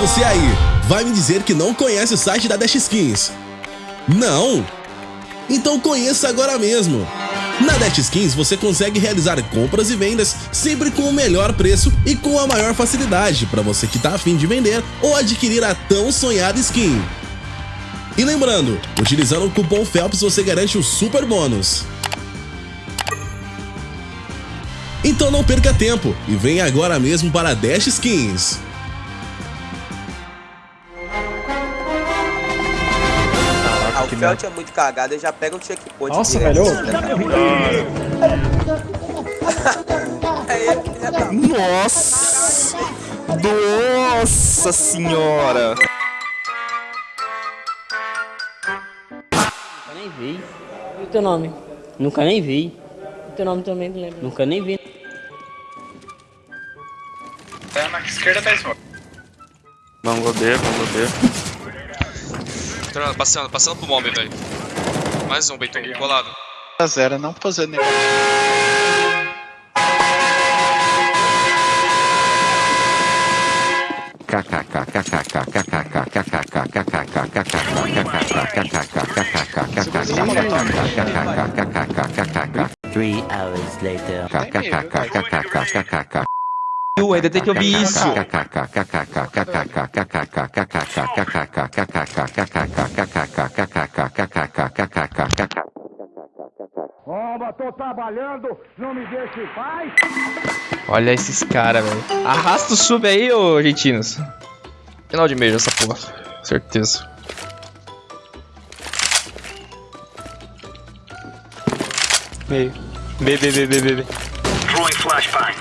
você aí, vai me dizer que não conhece o site da Dash Skins? Não? Então conheça agora mesmo! Na Dash Skins você consegue realizar compras e vendas sempre com o melhor preço e com a maior facilidade para você que está afim de vender ou adquirir a tão sonhada skin. E lembrando, utilizando o cupom FELPS você garante o super bônus. Então não perca tempo e venha agora mesmo para a Dash Skins. Ah, o Felt é muito cagado, ele já pega o checkpoint Nossa, velho. É tá. Nossa! Nossa senhora! Nunca nem vi. E o teu nome? Nunca nem vi. O teu nome também não lembro. Nunca nem vi. Vamos B, vamos B. Entrando, passando, passando pro mob, velho. Mais um, Beiton, colado. a zero, não fazer nenhum. Three hours later. Eu ainda tem que ouvir isso. Olha esses caras, velho. Arrasta o sub aí, ô argentinos. Final de mês essa porra. Certeza. Meio. B, B, B, B, B, B.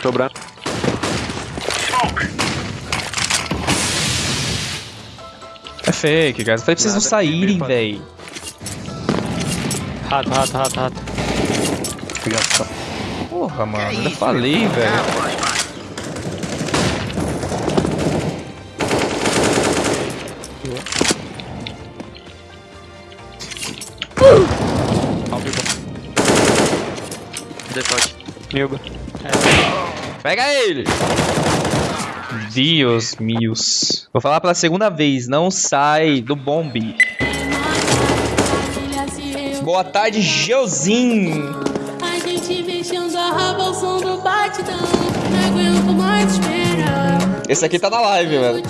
Sobrando. É fake, guys. Eu falei pra vocês não saírem, véi. Rato, rato, rato, rato. Porra, mano. Eu já falei, velho. Default. Milba. Pega ele! Deus meus. Vou falar pela segunda vez, não sai do bombe. Boa tarde, Geozinho. A gente mexendo a raba ao som do batidão. Não aguento mais esperar. Esse aqui tá na live, velho.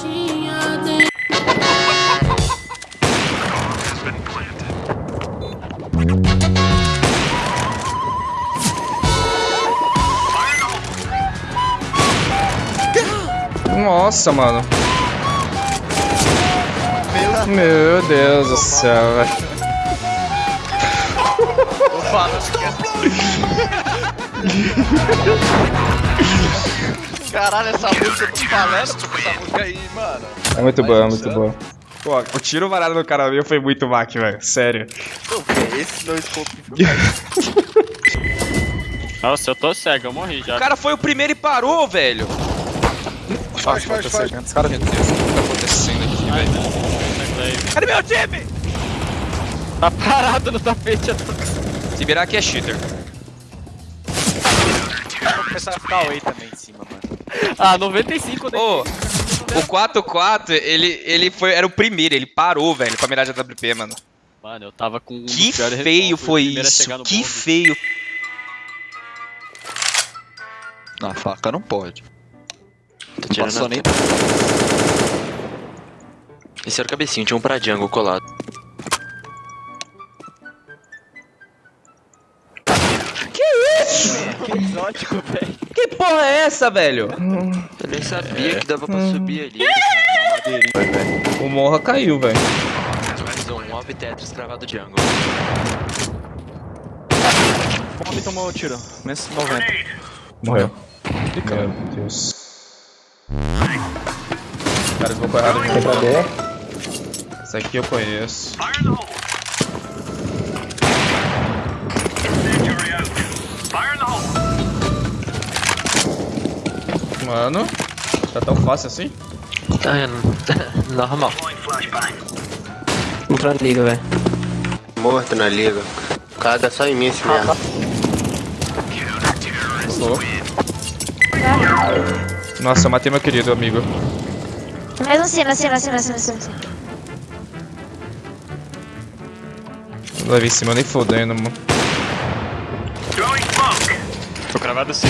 Nossa, mano. Meu Deus do céu, velho. Caralho, essa música falando, tipo, essa música aí, mano. É muito boa, é muito boa. Pô, o tiro varado no cara meu foi muito mac, velho. Sério. Pô, é esse no scope? Nossa, eu tô cego, eu morri já. O cara foi o primeiro e parou, velho. Faz, faz, faz. Meu Deus, o que tá acontecendo aqui, velho? Cadê meu time? Tá parado no tapete. Se virar aqui é cheater. Vou começar a ficar away também em cima, mano. Ah, 95 daí. Ô, o 4-4, ele, ele foi, era o primeiro, ele parou, velho, pra mirar de AWP, mano. Mano, eu tava com um Que feio foi a isso, que feio. Na faca não pode. Tá tirando Passou nem. Esse era o cabecinho, tinha um pra jungle colado. Que exótico, velho. Que porra é essa, velho? Eu nem sabia que dava pra subir ali. O Morra caiu, velho. Mais um mob Tetris cravado jungle. Bomb tomou o tiro. Menos 90. Morreu. Meu Deus. Cara, vão correr errado de novo. Essa aqui eu conheço. Mano, tá tão fácil assim? Tá, é normal. Entrou na liga, velho. Morto na liga. Caga só em mim esse merda. Nossa, eu matei meu querido amigo. Mais um cima, cima, cima, cima, cima. cima. Não leva em cima nem fodendo, mano. Tô cravado assim.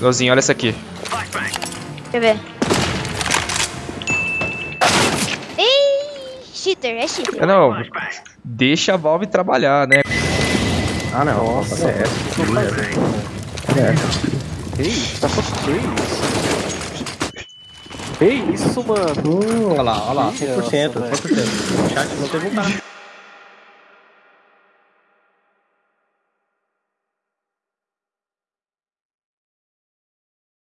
Lozinho, olha essa aqui. Deixa eu ver. Ih, cheater, é cheater. É, não, deixa a Valve trabalhar, né? Ah, não. Nossa, é essa. É essa. Isso? Tá só que isso? Que isso, mano? Olha lá, olha lá. 100%, Nossa, velho. 100%. O chat não teve um cara.